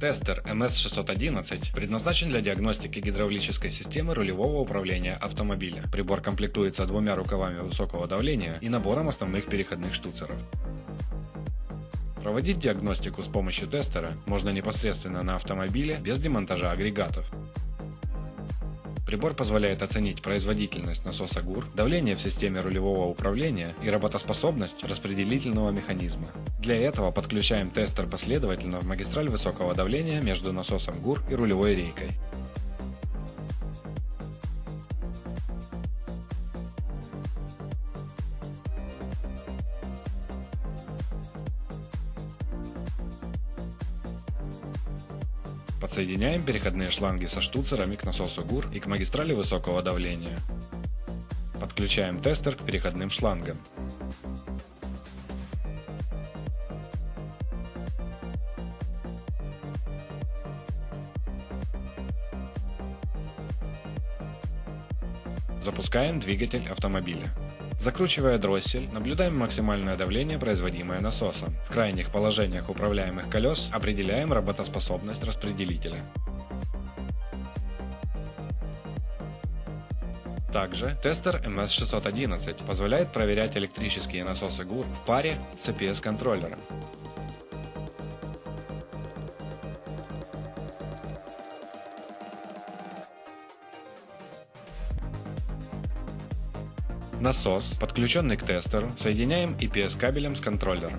Тестер MS611 предназначен для диагностики гидравлической системы рулевого управления автомобиля. Прибор комплектуется двумя рукавами высокого давления и набором основных переходных штуцеров. Проводить диагностику с помощью тестера можно непосредственно на автомобиле без демонтажа агрегатов. Прибор позволяет оценить производительность насоса ГУР, давление в системе рулевого управления и работоспособность распределительного механизма. Для этого подключаем тестер последовательно в магистраль высокого давления между насосом ГУР и рулевой рейкой. Подсоединяем переходные шланги со штуцерами к насосу ГУР и к магистрали высокого давления. Подключаем тестер к переходным шлангам. Запускаем двигатель автомобиля. Закручивая дроссель, наблюдаем максимальное давление, производимое насосом. В крайних положениях управляемых колес определяем работоспособность распределителя. Также тестер MS611 позволяет проверять электрические насосы ГУР в паре с CPS-контроллером. Насос, подключенный к тестеру, соединяем EPS кабелем с контроллером.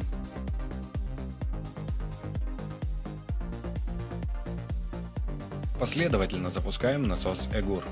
Последовательно запускаем насос EGUR.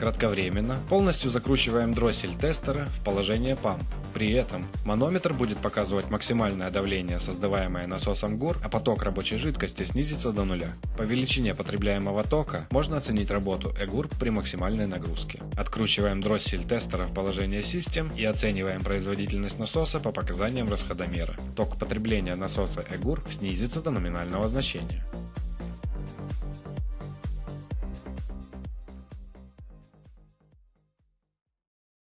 Кратковременно полностью закручиваем дроссель тестера в положение памп. При этом манометр будет показывать максимальное давление, создаваемое насосом ГУР, а поток рабочей жидкости снизится до нуля. По величине потребляемого тока можно оценить работу ЭГУР при максимальной нагрузке. Откручиваем дроссель тестера в положение систем и оцениваем производительность насоса по показаниям расходомера. Ток потребления насоса ЭГУР снизится до номинального значения.